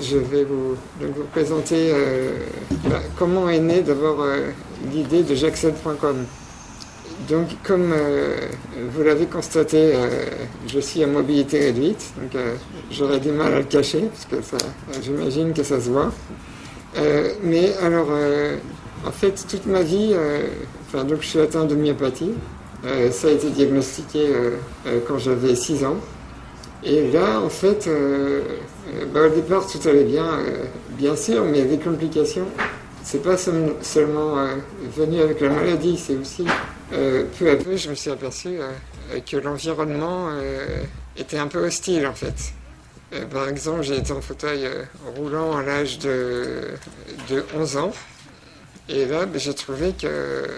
Je vais vous, présenter euh, bah, comment est née d'abord euh, l'idée de j'accède.com. Donc comme euh, vous l'avez constaté, je suis à mobilité réduite, donc j'aurais du mal à le cacher, parce que j'imagine que ça se voit. mais alors, en fait, toute ma vie, donc je suis atteint de myopathie. ça a été diagnostiqué quand j'avais 6 ans. Et là, en fait, bah, au départ, tout allait bien, euh, bien sûr, mais les complications, c'est pas seulement venu avec la maladie, c'est aussi peu à peu, je me suis aperçu que l'environnement était un peu hostile, en fait. par exemple, j'ai été en fauteuil roulant à l'âge de, de 11 ans. Et là, ben, j'ai trouvé que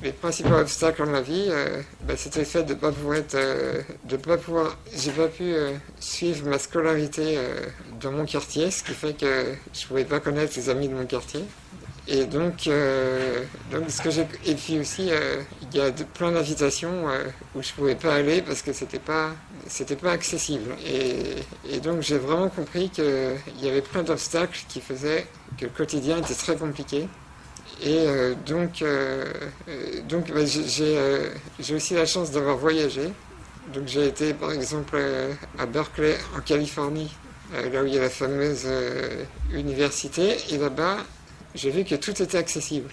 les principaux obstacles dans ma vie, euh, ben, c'était le fait de ne pas pouvoir être, euh, de pas pouvoir, j'ai pas pu euh, suivre ma scolarité dans mon quartier, ce qui fait que je pouvais pas connaître les amis de mon quartier. Et donc, ce que j'ai, et puis aussi, il y a plein d'invitations où je pouvais pas aller parce que c'était pas, c'était pas accessible. Et, et donc j'ai vraiment compris qu'il y avait plein d'obstacles qui faisaient que le quotidien était très compliqué. Et euh, donc, euh, euh, donc bah, j'ai aussi la chance d'avoir voyagé. Donc j'ai été par exemple à Berkeley en Californie, là où il y a la fameuse université, et là-bas j'ai vu que tout était accessible.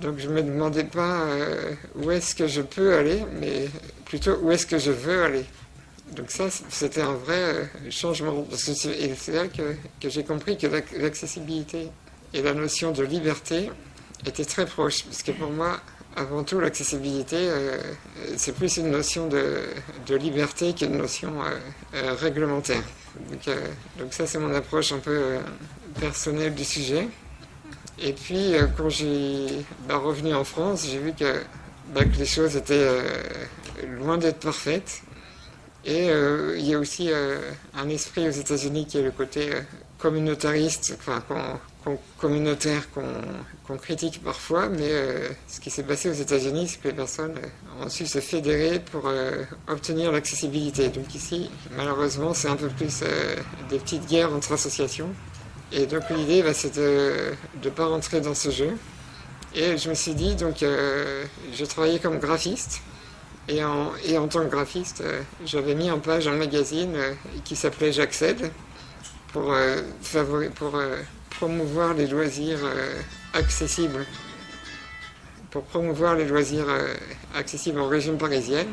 Donc je ne me demandais pas où est-ce que je peux aller, mais plutôt où est-ce que je veux aller. Donc ça, c'était un vrai changement. Parce que c'est là que, que j'ai compris que l'accessibilité et la notion de liberté était très proche, parce que pour moi, avant tout, l'accessibilité, euh, c'est plus une notion de, liberté qu'une notion euh, euh, réglementaire. Donc, ça, c'est mon approche un peu personnelle du sujet. Et puis, quand j'ai bah, revenu en France, j'ai vu que, bah, les choses étaient loin d'être parfaites. Et il y a aussi un esprit aux États-Unis qui est le côté communautariste, enfin, communautaire qu'on critique parfois, mais euh, ce qui s'est passé aux États-Unis, c'est que les personnes euh, ont su se fédérer pour euh, obtenir l'accessibilité. Donc ici, malheureusement, c'est un peu plus des petites guerres entre associations. Et donc l'idée, bah, c'est de ne pas rentrer dans ce jeu. Et je me suis dit, donc, je travaillais comme graphiste. Et en, et en tant que graphiste, j'avais mis en page un magazine qui s'appelait J'accède pour, pour promouvoir les loisirs euh, accessibles, pour promouvoir les loisirs euh, accessibles en région parisienne.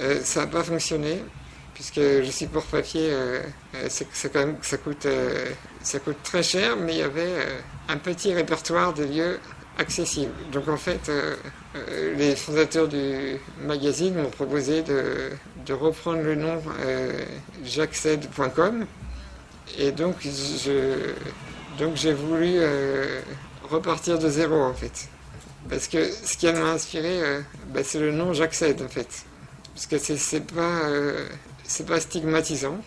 Euh, ça n'a pas fonctionné, puisque le support papier, ça, quand même, ça, coûte, ça coûte très cher, mais il y avait un petit répertoire de lieux accessibles. Donc en fait, les fondateurs du magazine m'ont proposé de, de, reprendre le nom j'accède.com. Et donc je, donc j'ai voulu euh, repartir de zéro en fait. Parce que ce qui m'a inspiré, euh, bah, c'est le nom j'accède en fait. Parce que c'est pas, euh, pas stigmatisant,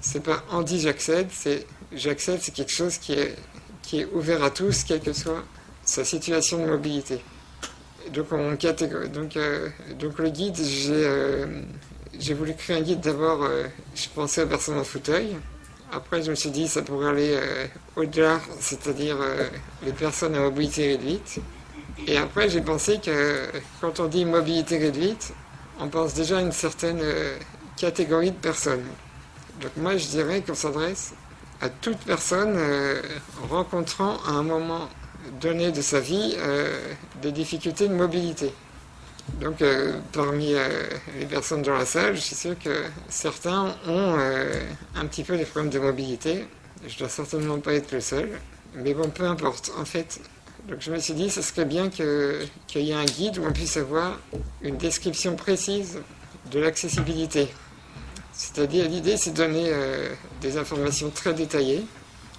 c'est pas Andy j'accède, c'est j'accède, c'est quelque chose qui est, qui est ouvert à tous, quelle que soit sa situation de mobilité. Donc, on donc, donc le guide, j'ai voulu créer un guide d'abord, je pensais aux personnes en fauteuil, après, je me suis dit ça pourrait aller euh, au-delà, c'est-à-dire euh, les personnes à mobilité réduite. Et après, j'ai pensé que quand on dit mobilité réduite, on pense déjà à une certaine euh, catégorie de personnes. Donc moi, je dirais qu'on s'adresse à toute personne rencontrant à un moment donné de sa vie des difficultés de mobilité. Donc, euh, parmi euh, les personnes dans la salle, je suis sûr que certains ont euh, un petit peu des problèmes de mobilité. Je ne dois certainement pas être le seul. Mais bon, peu importe. En fait, donc je me suis dit, ce serait bien qu'il y ait un guide où on puisse avoir une description précise de l'accessibilité. C'est-à-dire, l'idée, c'est de donner des informations très détaillées.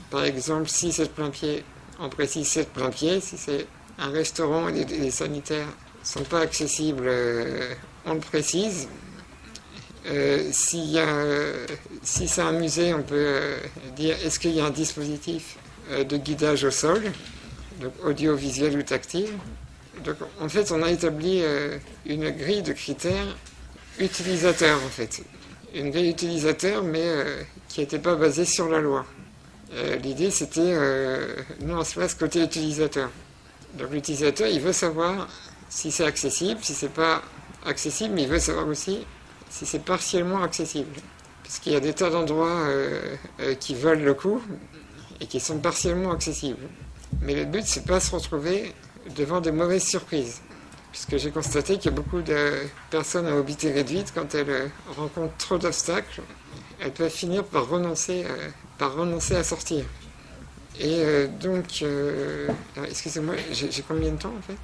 Par exemple, si c'est le plein pied, on précise c'est le plein pied. Si c'est un restaurant et des sanitaires, sont pas accessibles, euh, on le précise. Euh, si c'est un musée, on peut euh, dire est-ce qu'il y a un dispositif de guidage au sol, donc audiovisuel ou tactile? Donc en fait, on a établi une grille de critères utilisateurs en fait. Une grille utilisateur, mais qui n'était pas basée sur la loi. l'idée c'était, nous on se place côté utilisateur. Donc l'utilisateur, il veut savoir si c'est accessible, si c'est pas accessible, mais il veut savoir aussi si c'est partiellement accessible. Puisqu'il y a des tas d'endroits qui veulent le coup et qui sont partiellement accessibles. Mais le but, c'est pas se retrouver devant de mauvaises surprises. Puisque j'ai constaté qu'il y a beaucoup de personnes à mobilité réduite, quand elles euh, rencontrent trop d'obstacles, elles peuvent finir par renoncer, euh, par renoncer à sortir. Et euh, donc, excusez-moi, j'ai combien de temps en fait?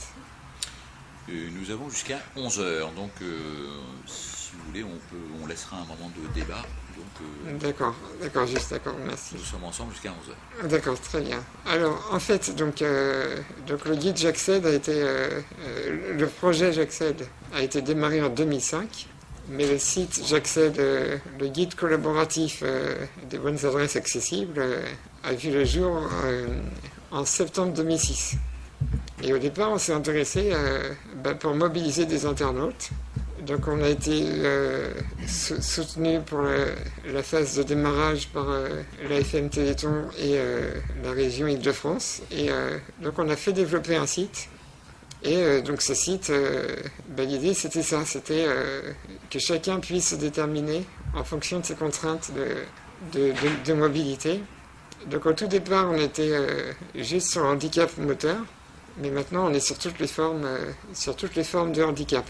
Nous avons jusqu'à 11 heures, donc si vous voulez, on, peut, on laissera un moment de débat euh, d'accord, d'accord, juste d'accord, merci. Nous sommes ensemble jusqu'à 11h. D'accord, très bien. Alors, en fait, donc, euh, donc le guide J'accède a été. Euh, le projet J'accède a été démarré en 2005, mais le site J'accède, le guide collaboratif des bonnes adresses accessibles, a vu le jour en septembre 2006. Et au départ, on s'est intéressé bah, pour mobiliser des internautes donc on a été euh, soutenu pour la, phase de démarrage par euh, la FM Téléthon et euh, la région Île-de-France. Et donc on a fait développer un site. Et donc ce site, bah, l'idée c'était ça, c'était que chacun puisse se déterminer en fonction de ses contraintes de, mobilité. Donc au tout départ on était juste sur handicap moteur, mais maintenant on est sur toutes les formes, sur toutes les formes de handicap.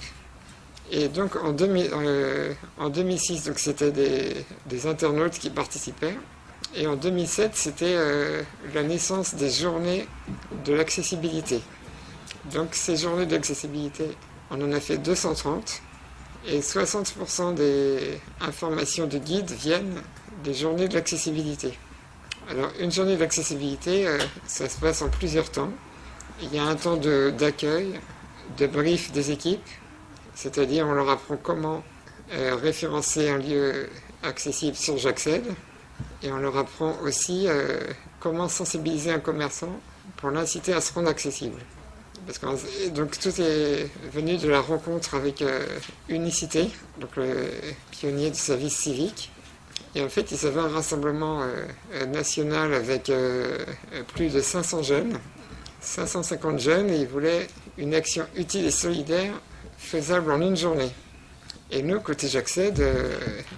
Et donc en, 2006, euh, c'était des, internautes qui participaient. Et en 2007, c'était euh, la naissance des journées de l'accessibilité. Donc ces journées d'accessibilité, on en a fait 230. Et 60% des informations de guide viennent des journées de l'accessibilité. Alors une journée d'accessibilité, euh, ça se passe en plusieurs temps. Il y a un temps d'accueil, de brief des équipes, c'est-à-dire on leur apprend comment euh, référencer un lieu accessible sur J'accède, et on leur apprend aussi euh, comment sensibiliser un commerçant pour l'inciter à se rendre accessible. Parce que, donc tout est venu de la rencontre avec euh, Unicité, donc le pionnier du service civique. Et en fait, il s'avait un rassemblement national avec plus de 500 jeunes, 550 jeunes, et il voulait une action utile et solidaire faisable en une journée. Et nous, côté J'accède, euh,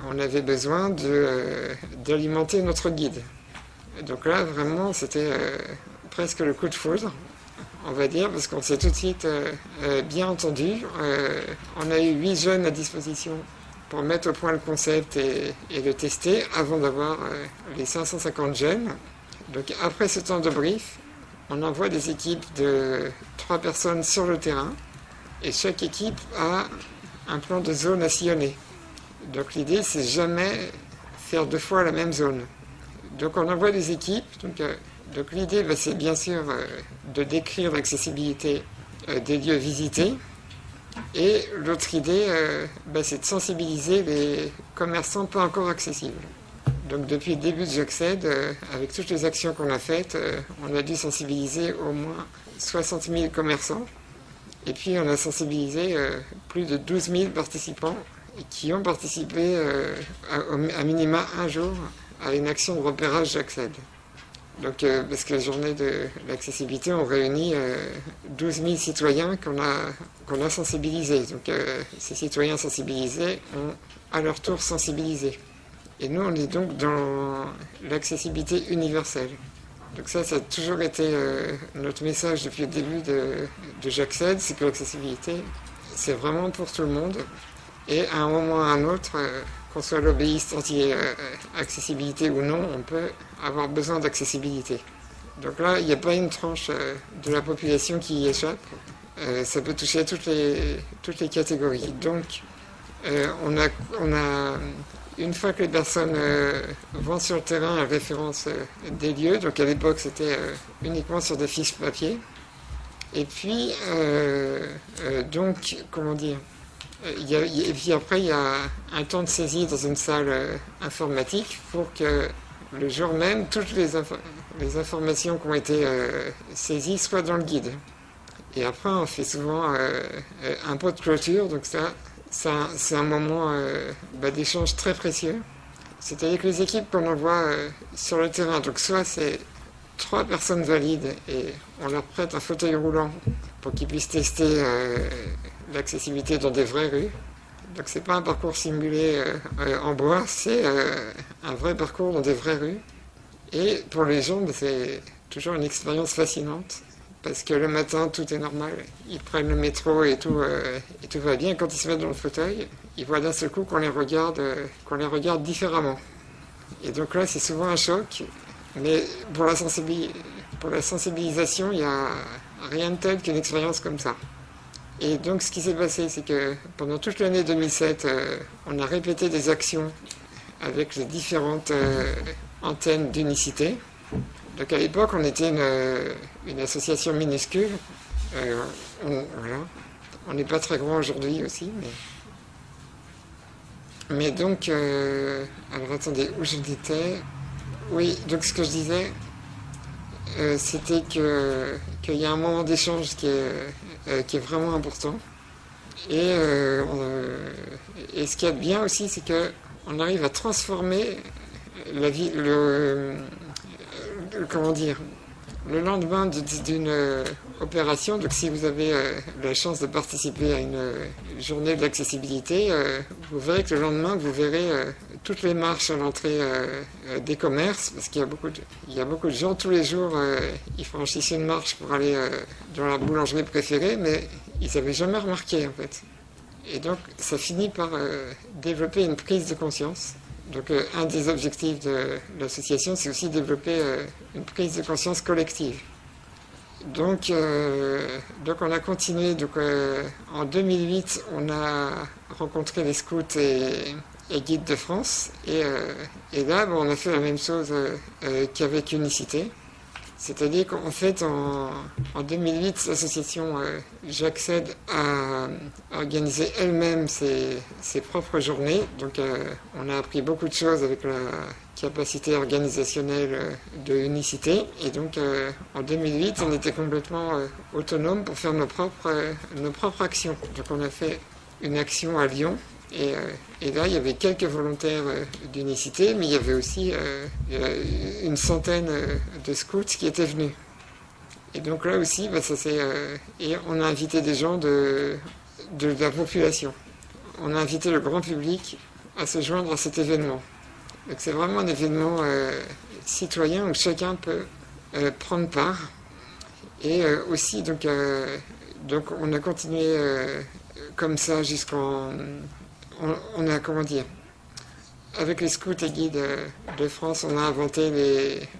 on avait besoin euh, d'alimenter notre guide. Donc là, vraiment, c'était euh, presque le coup de foudre, on va dire, parce qu'on s'est tout de suite bien entendu. on a eu huit jeunes à disposition pour mettre au point le concept et le tester avant d'avoir les 550 jeunes. Donc après ce temps de brief, on envoie des équipes de trois personnes sur le terrain et chaque équipe a un plan de zone à sillonner. Donc l'idée, c'est jamais faire deux fois la même zone. Donc on envoie des équipes. Donc, euh, l'idée, bah, c'est bien sûr euh, de décrire l'accessibilité euh, des lieux visités. Et l'autre idée, bah, c'est de sensibiliser les commerçants pas encore accessibles. Donc depuis le début de J'accède, avec toutes les actions qu'on a faites, on a dû sensibiliser au moins 60 000 commerçants. Et puis on a sensibilisé euh, plus de 12 000 participants qui ont participé euh, à, minima un jour à une action de repérage J'accède. Donc, euh, parce que la journée de l'accessibilité, on réunit 12 000 citoyens qu'on a, qu'on a sensibilisés. Donc, ces citoyens sensibilisés ont à leur tour sensibilisé. Et nous, on est donc dans l'accessibilité universelle. Donc ça, ça a toujours été euh, notre message depuis le début de, de J'accède, c'est que l'accessibilité, c'est vraiment pour tout le monde. Et à un moment ou à un autre, euh, qu'on soit lobbyiste anti-accessibilité ou non, on peut avoir besoin d'accessibilité. Donc là, il n'y a pas une tranche euh, de la population qui y échappe. ça peut toucher toutes les, toutes les catégories. Donc, on a, on a une fois que les personnes euh, vont sur le terrain, à référence euh, des lieux. Donc à l'époque, c'était euh, uniquement sur des fiches papier. Et puis, donc, comment dire Et puis après, il y a un temps de saisie dans une salle informatique pour que le jour même, toutes les, les informations qui ont été saisies soient dans le guide. Et après, on fait souvent un pot de clôture, donc ça, c'est un, moment euh, bah, d'échange très précieux. C'est-à-dire que les équipes qu'on envoie sur le terrain, donc soit c'est trois personnes valides et on leur prête un fauteuil roulant pour qu'ils puissent tester l'accessibilité dans des vraies rues. Donc c'est pas un parcours simulé en bois, c'est un vrai parcours dans des vraies rues. Et pour les gens, c'est toujours une expérience fascinante parce que le matin, tout est normal. Ils prennent le métro et tout, euh, et tout va bien. Quand ils se mettent dans le fauteuil, ils voient d'un seul coup qu'on les regarde, euh, les regarde différemment. Et donc là, c'est souvent un choc. Mais pour la, pour la sensibilisation, il n'y a rien de tel qu'une expérience comme ça. Et donc, ce qui s'est passé, c'est que pendant toute l'année 2007, euh, on a répété des actions avec les différentes antennes d'unicité. Donc à l'époque, on était une, association minuscule. Euh, on n'est pas très grand aujourd'hui aussi, mais. Donc, euh, alors attendez, où je étais Oui, donc ce que je disais, euh, c'était qu'il y a un moment d'échange qui est, vraiment important. Et, et ce qu'il y a de bien aussi, c'est qu'on arrive à transformer la vie, le, comment dire, le lendemain d'une euh, opération, donc si vous avez euh, la chance de participer à une euh, journée de l'accessibilité, vous verrez que le lendemain, vous verrez toutes les marches à l'entrée des commerces, parce qu'il y, a beaucoup de, y a beaucoup de gens tous les jours, ils franchissent une marche pour aller dans leur boulangerie préférée, mais ils n'avaient jamais remarqué en fait. Et donc ça finit par développer une prise de conscience. Donc euh, un des objectifs de l'association, c'est aussi développer euh, une prise de conscience collective. Donc, euh, donc on a continué. Donc, en 2008, on a rencontré les scouts et, guides de France. Et, et là, on a fait la même chose qu'avec Unicité. C'est-à-dire qu'en fait, en, 2008, l'association euh, J'accède à organiser elle-même ses, propres journées. Donc, euh, on a appris beaucoup de choses avec la capacité organisationnelle euh, de Unicité. Et donc, en 2008, on était complètement autonome pour faire nos propres, nos propres actions. Donc, on a fait une action à Lyon euh, et, là, il y avait quelques volontaires euh, d'unicité, mais il y avait aussi euh, une centaine de scouts qui étaient venus. Et donc là aussi, bah, et on a invité des gens de, de, la population. On a invité le grand public à se joindre à cet événement. Donc c'est vraiment un événement citoyen où chacun peut prendre part. Et aussi, donc, donc on a continué comme ça jusqu'en on, a, comment dire, avec les scouts et guides de France, on a inventé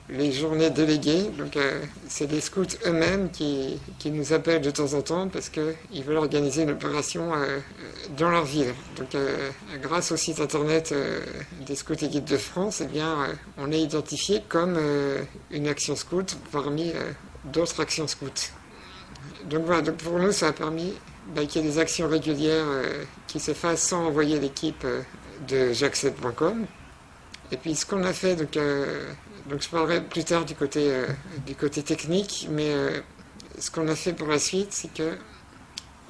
les, journées déléguées. Donc, euh, c'est les scouts eux-mêmes qui, nous appellent de temps en temps parce qu'ils veulent organiser une opération euh, dans leur ville. Donc, euh, grâce au site internet des scouts et guides de France, eh bien, on est identifié comme une action scout parmi d'autres actions scouts. Donc voilà, donc pour nous, ça a permis bah, qu'il y ait des actions régulières qui se fassent sans envoyer l'équipe euh, de jacques7.com. Et puis ce qu'on a fait, donc, euh, donc je parlerai plus tard du côté, du côté technique, mais ce qu'on a fait pour la suite, c'est que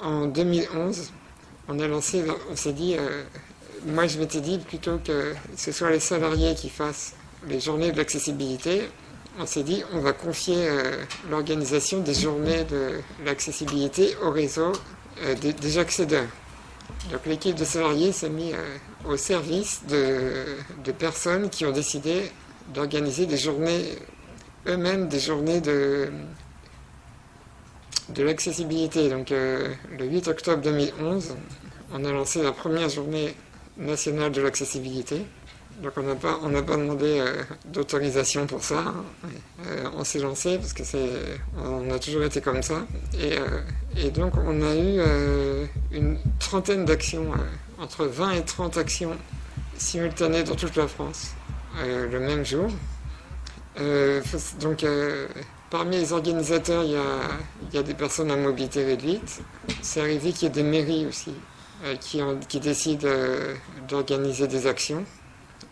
en 2011, on a lancé, on s'est dit, moi je m'étais dit plutôt que ce soit les salariés qui fassent les journées de l'accessibilité, on s'est dit on va confier l'organisation des journées de l'accessibilité au réseau euh, des, accédeurs. L'équipe de salariés s'est mise euh, au service de, personnes qui ont décidé d'organiser des journées, eux-mêmes des journées de, de l'accessibilité. Donc euh, le 8 octobre 2011, on a lancé la première journée nationale de l'accessibilité. Donc on n'a pas, pas demandé euh, d'autorisation pour ça. Hein. Euh, on s'est lancé parce que c'est, on a toujours été comme ça. Et, euh, donc on a eu une trentaine d'actions, entre 20 et 30 actions simultanées dans toute la France le même jour. donc parmi les organisateurs, il y, a, il y, a, des personnes à mobilité réduite. C'est arrivé qu'il y ait des mairies aussi qui, qui décident d'organiser des actions.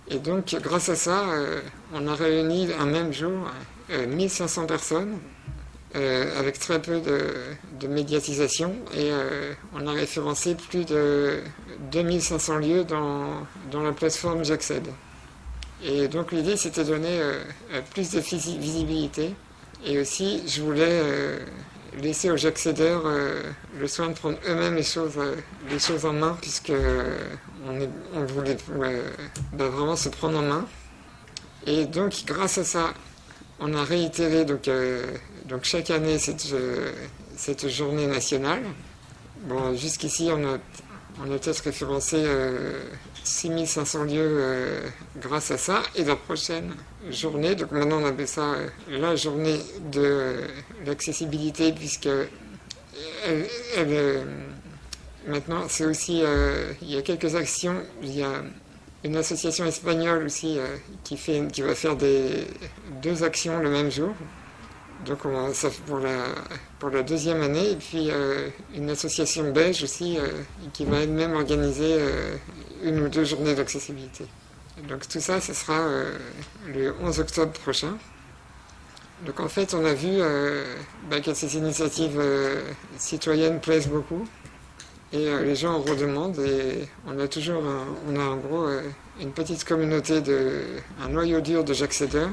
Et donc, grâce à ça, euh, on a réuni un même jour 1500 euh, personnes euh, avec très peu de, médiatisation et on a référencé plus de 2500 lieux dans, dans la plateforme J'accède. Et donc l'idée c'était de donner plus de visibilité. Et aussi je voulais laisser aux accédeurs le soin de prendre eux-mêmes les choses, les choses en main, puisque on, voulait bah, vraiment se prendre en main. Et donc grâce à ça, on a réitéré donc, donc chaque année cette, cette journée nationale. Bon, jusqu'ici, on a, on a peut-être référencé 6500 lieux euh, grâce à ça. Et la prochaine journée, donc maintenant on appelle ça euh, la journée de l'accessibilité, puisque euh, maintenant c'est aussi, il y a quelques actions, il y a une association espagnole aussi qui, fait, qui va faire des, deux actions le même jour. Donc ça pour la, pour la deuxième année, et puis euh, une association belge aussi euh, qui va elle-même organiser euh, une ou deux journées d'accessibilité. Donc tout ça, ce sera le 11 octobre prochain. Donc en fait, on a vu bah, que ces initiatives citoyennes plaisent beaucoup, et les gens en redemandent, et on a toujours, on a en gros une petite communauté, de, un noyau dur de j'accédeurs,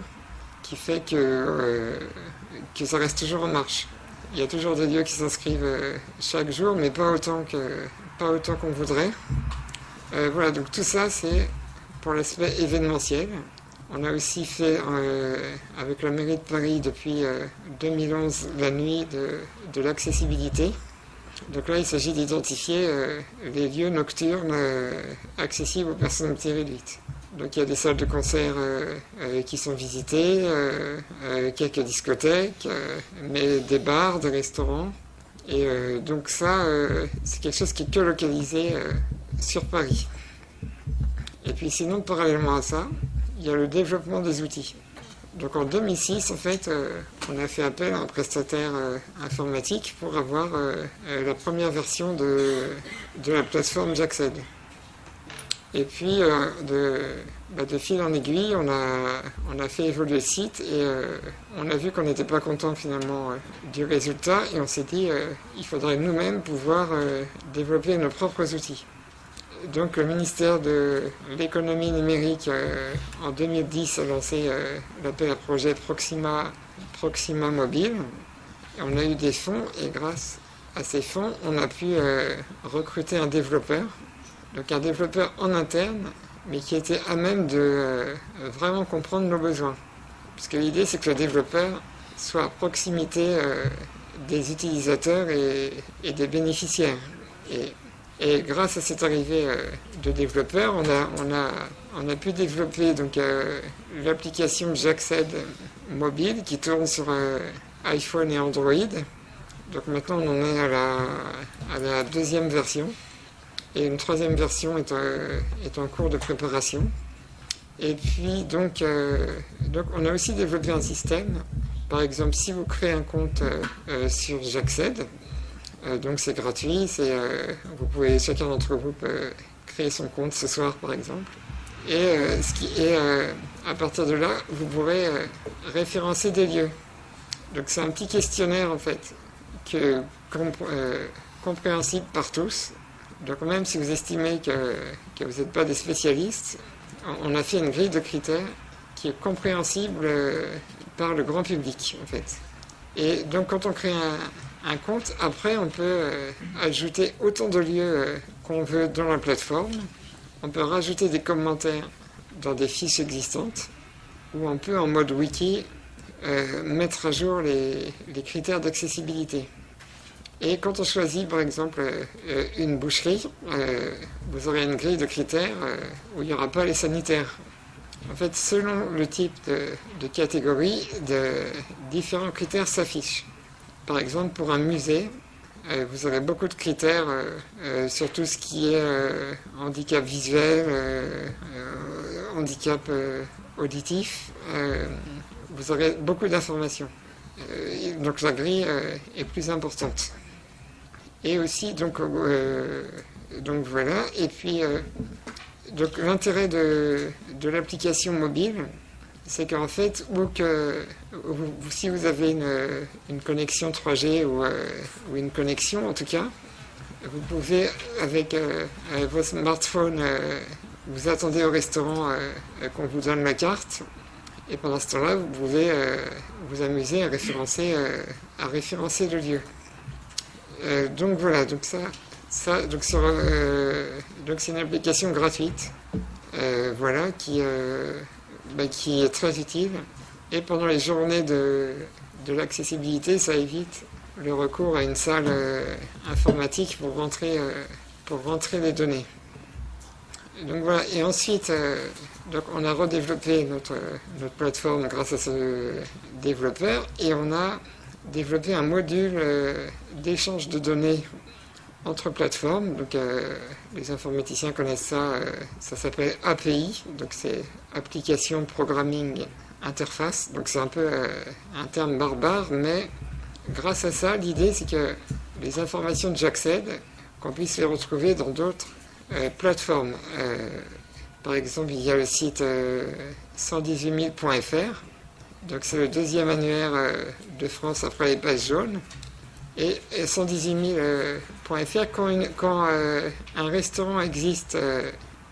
qui fait que que ça reste toujours en marche. Il y a toujours des lieux qui s'inscrivent euh, chaque jour, mais pas autant que pas autant qu'on voudrait. Euh, voilà, donc tout ça c'est pour l'aspect événementiel. On a aussi fait euh, avec la mairie de Paris depuis 2011 la nuit de, de l'accessibilité. Donc là, il s'agit d'identifier les lieux nocturnes accessibles aux personnes réduites. Donc il y a des salles de concert euh, euh, qui sont visitées, euh, quelques discothèques, mais des bars, des restaurants. Et donc ça, c'est quelque chose qui est que localisé sur Paris. Et puis sinon, parallèlement à ça, il y a le développement des outils. Donc en 2006, en fait, on a fait appel à un prestataire informatique pour avoir la première version de, la plateforme Jackced. Et puis, euh, bah, de, fil en aiguille, on a, fait évoluer le site et euh, on a vu qu'on n'était pas content finalement euh, du résultat et on s'est dit il faudrait nous-mêmes pouvoir développer nos propres outils. Donc le ministère de l'économie numérique en 2010 a lancé l'appel à projet Proxima, Proxima Mobile. on a eu des fonds et grâce à ces fonds, on a pu recruter un développeur donc un développeur en interne, mais qui était à même de euh, vraiment comprendre nos besoins. Parce que l'idée, c'est que le développeur soit à proximité euh, des utilisateurs et, des bénéficiaires. Et, grâce à cette arrivée euh, de développeurs, on a, pu développer l'application J'accède mobile qui tourne sur iPhone et Android. Donc maintenant, on en est à la deuxième version. Et une troisième version est, en cours de préparation. Et puis donc, euh, donc on a aussi développé un système. Par exemple, si vous créez un compte euh, euh, sur J'accède, donc c'est gratuit, vous pouvez chacun d'entre vous peut créer son compte ce soir par exemple. Et, à partir de là, vous pourrez référencer des lieux. Donc c'est un petit questionnaire en fait, que, compréhensible par tous, donc même si vous estimez que, vous n'êtes pas des spécialistes, on a fait une grille de critères qui est compréhensible euh, par le grand public en fait. Et donc quand on crée un, compte, après on peut euh, ajouter autant de lieux euh, qu'on veut dans la plateforme. On peut rajouter des commentaires dans des fiches existantes ou on peut en mode wiki mettre à jour les critères d'accessibilité. Et quand on choisit par exemple euh, une boucherie, euh, vous aurez une grille de critères euh, où il n'y aura pas les sanitaires. En fait, selon le type de, catégorie, de, différents critères s'affichent. Par exemple, pour un musée, vous aurez beaucoup de critères sur tout ce qui est handicap visuel, handicap auditif. vous aurez beaucoup d'informations. donc la grille est plus importante. Et aussi, donc, euh, donc voilà. Et puis, euh, donc l'intérêt de, de l'application mobile, c'est qu'en fait, ou que, si vous avez une, une connexion 3G ou, euh, ou, une connexion en tout cas, vous pouvez avec vos smartphones vous attendez au restaurant qu'on vous donne la carte, et pendant ce temps-là, vous pouvez vous amuser à référencer, à référencer le lieu. Donc voilà, donc ça, ça donc, donc c'est une application gratuite, voilà, qui, bah, qui est très utile. Et pendant les journées de, de l'accessibilité, ça évite le recours à une salle euh, informatique pour rentrer, euh, pour rentrer les données. Donc voilà, et ensuite, euh, donc on a redéveloppé notre, notre plateforme grâce à ce développeur et on a développé un module d'échange de données entre plateformes. Donc les informaticiens connaissent ça, ça s'appelle API, donc c'est Application Programming Interface. Donc c'est un peu un terme barbare, mais grâce à ça, l'idée c'est que les informations de j'accède, qu'on puisse les retrouver dans d'autres euh, plateformes. Euh, par exemple, il y a le site 118 000.fr, euh, donc c'est le deuxième annuaire de France après les pages jaunes. Et, 118 000.fr, quand, quand un restaurant existe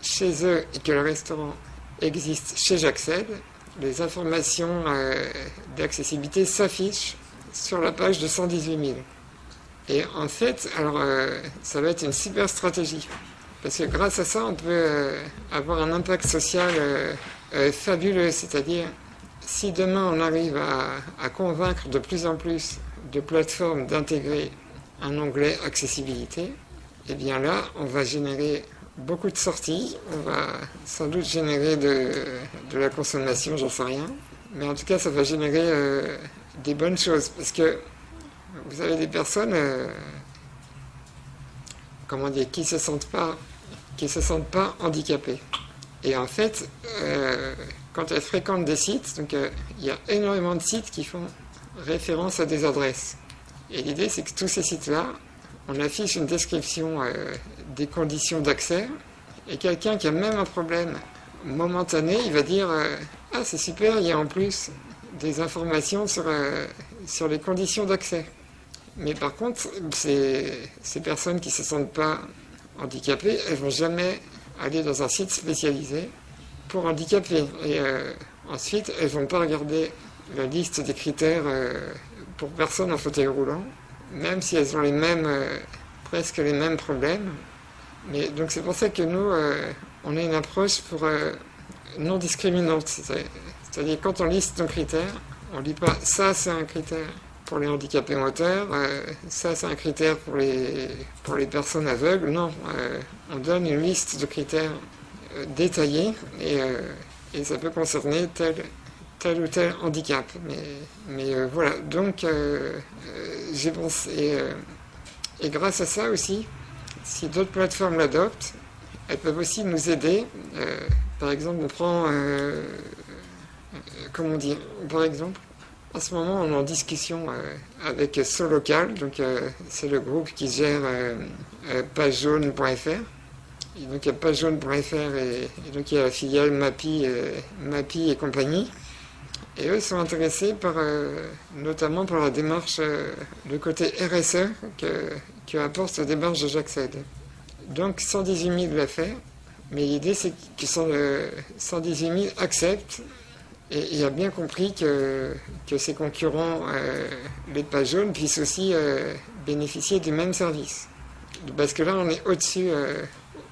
chez eux et que le restaurant existe chez J'accède, les informations d'accessibilité s'affichent sur la page de 118 000. Et en fait, alors euh, ça va être une super stratégie. Parce que grâce à ça, on peut euh, avoir un impact social euh, fabuleux. C'est-à-dire, si demain on arrive à, convaincre de plus en plus de plateformes d'intégrer un onglet accessibilité, eh bien là, on va générer beaucoup de sorties, on va sans doute générer de, la consommation, j'en sais rien, mais en tout cas, ça va générer des bonnes choses. Parce que vous avez des personnes, euh, comment dire, qui se sentent pas, qui se sentent pas handicapées. Et en fait, euh, quand elles fréquentent des sites, donc euh, il y a énormément de sites qui font référence à des adresses. Et l'idée, c'est que tous ces sites-là, on affiche une description des conditions d'accès, et quelqu'un qui a même un problème momentané, il va dire Ah, c'est super, il y a en plus des informations sur, euh, sur les conditions d'accès. Mais par contre, ces personnes qui ne se sentent pas handicapées, elles ne vont jamais aller dans un site spécialisé pour handicapés. Et euh, ensuite, elles vont pas regarder la liste des critères euh, pour personnes en fauteuil roulant, même si elles ont les mêmes, presque les mêmes problèmes. Mais donc c'est pour ça que nous, on a une approche pour non discriminante. C'est-à-dire quand on liste nos critères, on ne dit pas ça c'est un critère pour les handicapés moteurs, euh, ça c'est un critère pour les, pour les personnes aveugles. Non, euh, on donne une liste de critères euh, détaillés et, ça peut concerner tel, tel ou tel handicap. Mais, mais voilà, donc j'ai pensé, et grâce à ça aussi, si d'autres plateformes l'adoptent, elles peuvent aussi nous aider. par exemple, on prend comment dire, par exemple, en ce moment, on est en discussion euh, avec Solocal, donc euh, c'est le groupe qui gère euh, donc il y a pagejaune.fr et, donc il y a la filiale Mapi, Mapi et compagnie. Et eux sont intéressés par, notamment par la démarche, le côté RSE que, que apporte la démarche de J'accède. Donc 118 000 l'a fait, mais l'idée c'est que 118 000 acceptent et a bien compris que, que ses concurrents, euh, les pas jaunes, puissent aussi euh, bénéficier du même service. Parce que là, on est au-dessus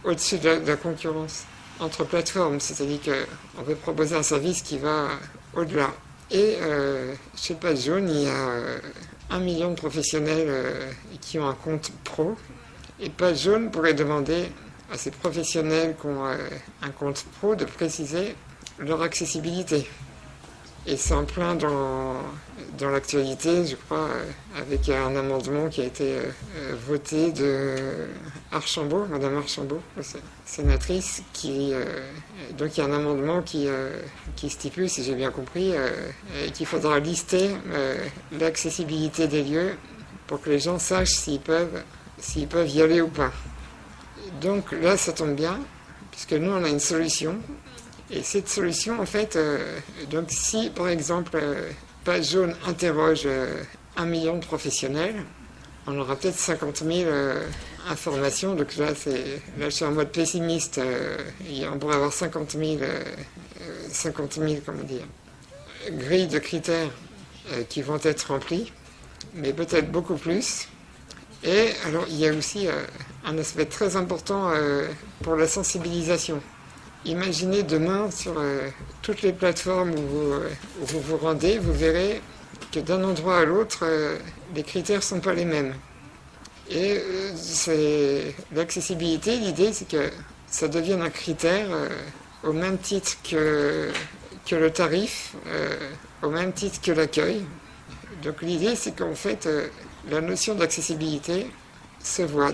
euh, au de, la concurrence entre plateformes, c'est-à-dire qu'on peut proposer un service qui va au-delà. Et chez Pas Jaune, il y a un million de professionnels qui ont un compte pro. Et Pas Jaune pourrait demander à ces professionnels qui ont un compte pro de préciser leur accessibilité. Et c'est en plein dans, dans l'actualité, je crois, euh, avec un amendement qui a été euh, euh, voté de Archambault, Madame Archambault, sénatrice, qui donc il y a un amendement qui, qui stipule, si j'ai bien compris, qu'il faudra lister l'accessibilité des lieux pour que les gens sachent s'ils peuvent, s'ils peuvent y aller ou pas. Donc là, ça tombe bien, puisque nous, on a une solution et cette solution, en fait, euh, donc si par exemple euh, Page Jaune interroge euh, un million de professionnels, on aura peut-être 50 000 informations. Donc là, là, je suis en mode pessimiste. on pourrait avoir 50 000, 50 000 comment dire, grilles de critères qui vont être remplies, mais peut-être beaucoup plus. Et alors, il y a aussi un aspect très important pour la sensibilisation. Imaginez demain sur euh, toutes les plateformes euh, où vous, vous, rendez, vous verrez que d'un endroit à l'autre, euh, les critères ne sont pas les mêmes. Et l'accessibilité, l'idée c'est que ça devienne un critère au même titre que, que le tarif, au même titre que l'accueil. Donc l'idée c'est qu'en fait, la notion d'accessibilité,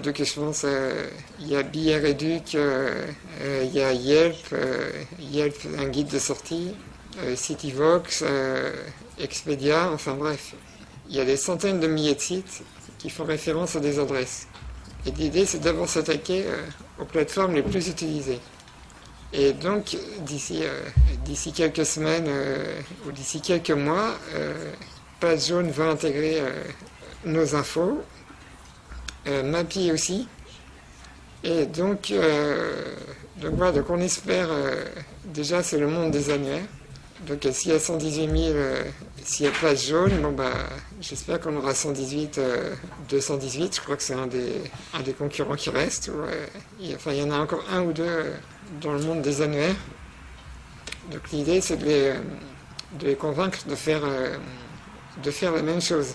Donc je pense euh, il y a Billet Réduc, euh, euh, il y a Yelp, Yelp un guide de sortie, Cityvox, Expedia, enfin bref. Il y a des centaines de milliers de sites qui font référence à des adresses. Et l'idée c'est d'abord s'attaquer aux plateformes les plus utilisées. Et donc d'ici quelques semaines ou d'ici quelques mois, Page Jaune va intégrer nos infos euh, Mappy aussi. Et donc, euh, donc voilà, donc on espère, euh, déjà c'est le monde des annuaires. Donc s'il y a 118 000, s'il y a place jaune, bon bah j'espère qu'on aura 118, 218. Je crois que c'est un des, un des concurrents qui reste. enfin, il y en a encore un ou deux dans le monde des annuaires. Donc l'idée c'est de les, de convaincre de faire, de faire la même chose.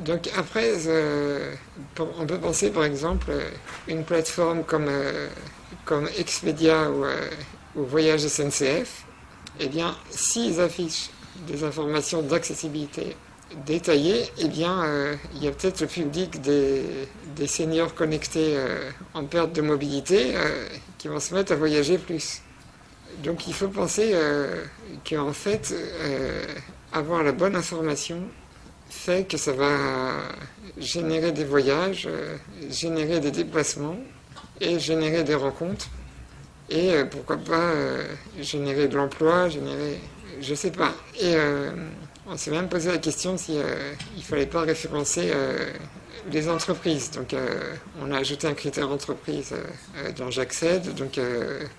Donc après, euh, on peut penser par exemple une plateforme comme, euh, Expedia ou, euh, Voyage SNCF, eh bien, s'ils affichent des informations d'accessibilité détaillées, eh bien, il y a peut-être le public des seniors connectés en perte de mobilité qui vont se mettre à voyager plus. Donc il faut penser qu'en fait, avoir la bonne information, fait que ça va générer des voyages, euh, générer des déplacements et générer des rencontres. Et euh, pourquoi pas euh, générer de l'emploi, générer. Je sais pas. Et on s'est même posé la question si il fallait pas référencer les entreprises. Donc on a ajouté un critère entreprise dans J'accède. Donc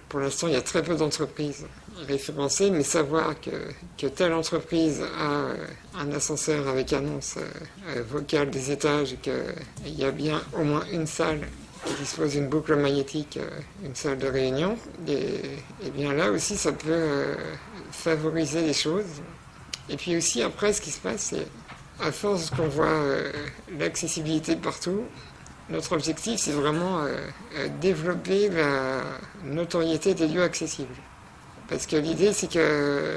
pour l'instant il y a très peu d'entreprises référencé, mais savoir que, telle entreprise a euh, un ascenseur avec annonce euh, euh, vocale des étages qu'il y a bien au moins une salle qui dispose d'une boucle magnétique, une salle de réunion, et, bien là aussi ça peut favoriser les choses. Et puis aussi après ce qui se passe, c'est à force qu'on voit l'accessibilité partout, notre objectif c'est vraiment développer la notoriété des lieux accessibles. Parce que l'idée, c'est que,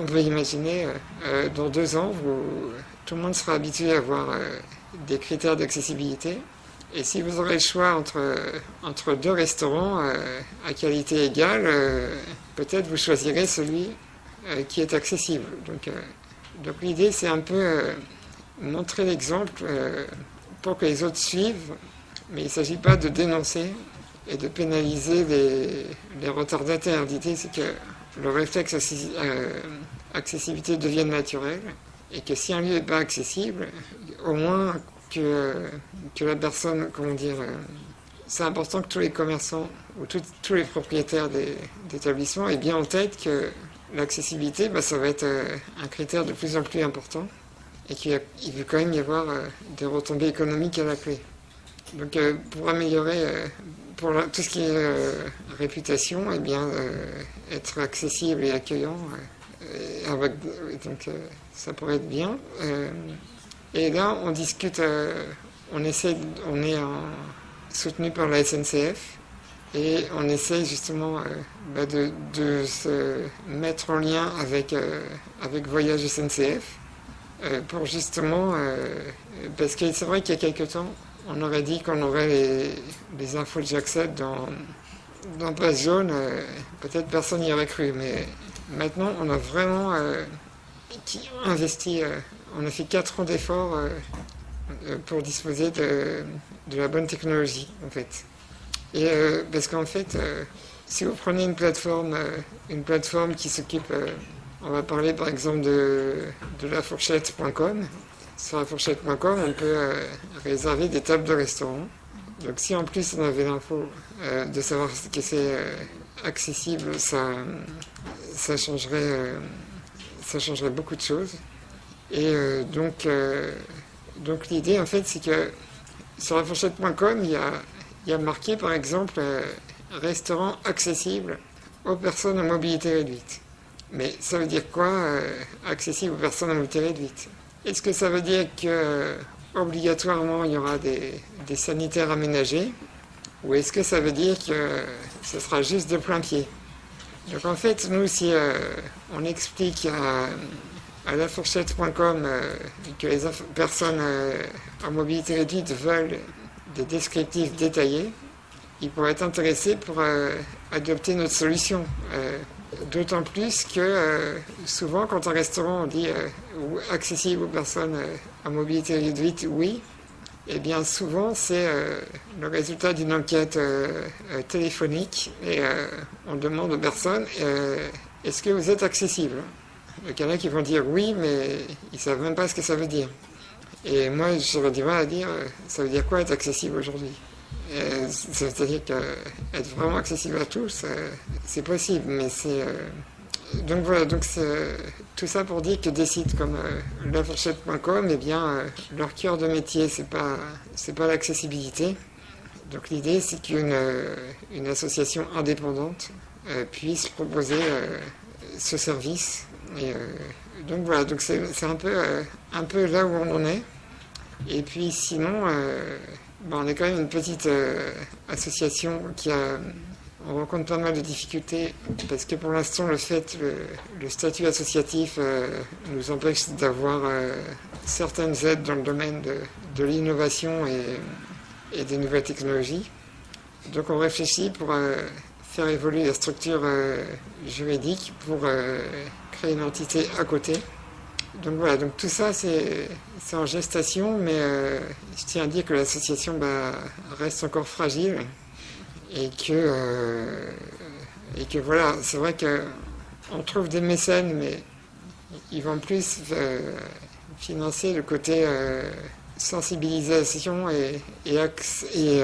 on peut imaginer, euh, dans deux ans, tout le monde sera habitué à avoir euh, des critères d'accessibilité. Et si vous aurez le choix entre, deux restaurants euh, à qualité égale, peut-être vous choisirez celui qui est accessible. Donc l'idée, c'est un peu montrer l'exemple pour que les autres suivent, mais il ne s'agit pas de dénoncer, et de pénaliser les, les retardataires. L'idée, c'est que le réflexe euh, accessibilité devienne naturel et que si un lieu n'est pas accessible, au moins que, la personne, comment dire, euh, c'est important que tous les commerçants ou tous les propriétaires d'établissements aient bien en tête que l'accessibilité, bah, ça va être euh, un critère de plus en plus important et qu'il veut quand même y avoir des retombées économiques à la clé. Donc pour améliorer pour tout ce qui est euh, réputation, eh bien, euh, être accessible et accueillant, euh, donc ça pourrait être bien. et là, on discute, on essaie, on est soutenu par la SNCF et on essaie justement bah, de, de, se mettre en lien avec, avec Voyage SNCF pour justement, parce que c'est vrai qu'il y a quelques temps, on aurait dit qu'on aurait les, infos de j'accède dans, dans Jaune, euh, peut-être personne n'y aurait cru, mais maintenant on a vraiment euh, investi, euh, on a fait 4 ans d'efforts pour disposer de, la bonne technologie en fait. Et parce qu'en fait, si vous prenez une plateforme, une plateforme qui s'occupe, on va parler par exemple de, de lafourchette.com, sur la fourchette.com, on peut réserver des tables de restaurant. Donc si en plus on avait l'info de savoir que c'est accessible, ça, changerait, beaucoup de choses. Et donc, l'idée en fait c'est que sur la fourchette.com, il y a, marqué par exemple restaurant accessible aux personnes à mobilité réduite. Mais ça veut dire quoi, euh, accessible aux personnes à mobilité réduite? Est-ce que ça veut dire que euh, obligatoirement il y aura des, sanitaires aménagés? Ou est-ce que ça veut dire que ce sera juste de plein pied? Donc en fait, nous, si euh, on explique à, à lafourchette.com que les personnes à mobilité réduite veulent des descriptifs détaillés, ils pourraient être intéressés pour euh, adopter notre solution. Euh, d'autant plus que euh, souvent, quand un restaurant dit accessible aux personnes à mobilité réduite, oui, eh bien souvent c'est le résultat d'une enquête téléphonique et on demande aux personnes est-ce que vous êtes accessible? Il y en a qui vont dire oui, mais ils ne savent même pas ce que ça veut dire. Et moi, j'aurais du mal à dire ça veut dire quoi être accessible aujourd'hui? euh, c'est-à-dire qu'être vraiment accessible à tous, euh, c'est possible, mais c'est. Euh, donc voilà, donc tout ça pour dire que des sites comme lafourchette.com, eh bien, leur cœur de métier, c'est pas, pas l'accessibilité. Donc l'idée, c'est qu'une une association indépendante puisse proposer ce service. Donc voilà, donc c'est un peu, un peu là où on en est. Et puis sinon, on est quand même une petite euh, association qui a, on rencontre pas mal de difficultés parce que pour l'instant le fait, le, statut associatif euh, nous empêche d'avoir euh, certaines aides dans le domaine de, l'innovation et, des nouvelles technologies. Donc on réfléchit pour faire évoluer la structure juridique pour créer une entité à côté. Donc voilà, donc tout ça c'est en gestation, mais euh, je tiens à dire que l'association bah, reste encore fragile et que, euh, et que voilà, c'est vrai qu'on trouve des mécènes, mais ils vont plus euh, financer le côté sensibilisation et, et, et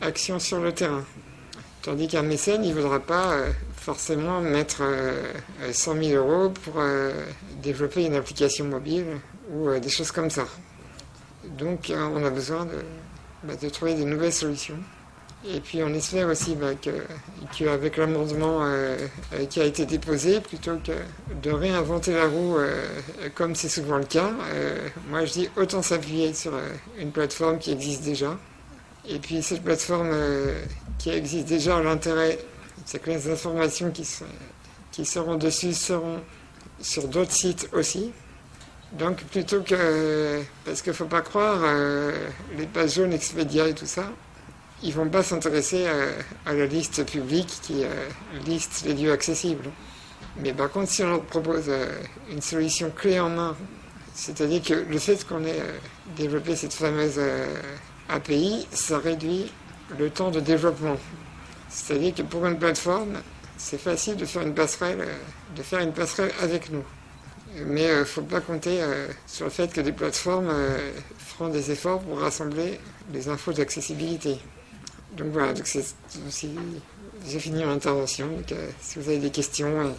action sur le terrain. Tandis qu'un mécène, il ne voudra pas forcément mettre 100 euh, 000 euros pour euh, développer une application mobile ou euh, des choses comme ça. Donc on a besoin bah, de, trouver des nouvelles solutions. Et puis on espère aussi bah, qu'avec l'amendement qui a été déposé, plutôt que de réinventer la roue comme c'est souvent le cas, moi je dis autant s'appuyer sur une plateforme qui existe déjà. Et puis cette plateforme qui existe déjà, l'intérêt c'est que les informations qui, seront dessus seront sur d'autres sites aussi. Donc plutôt que... Parce qu'il ne faut pas croire, euh, les pages jaunes Expedia et tout ça, ils ne vont pas s'intéresser euh, à, la liste publique qui euh, liste les lieux accessibles. Mais par contre, si on leur propose une solution clé en main, c'est-à-dire que le fait qu'on ait développé cette fameuse API, ça réduit le temps de développement. C'est-à-dire que pour une plateforme, c'est facile de faire une passerelle, euh, de faire une passerelle avec nous. Mais il euh, ne faut pas compter euh, sur le fait que des plateformes feront des efforts pour rassembler les infos d'accessibilité. Donc voilà, donc j'ai fini mon intervention. si vous avez des questions.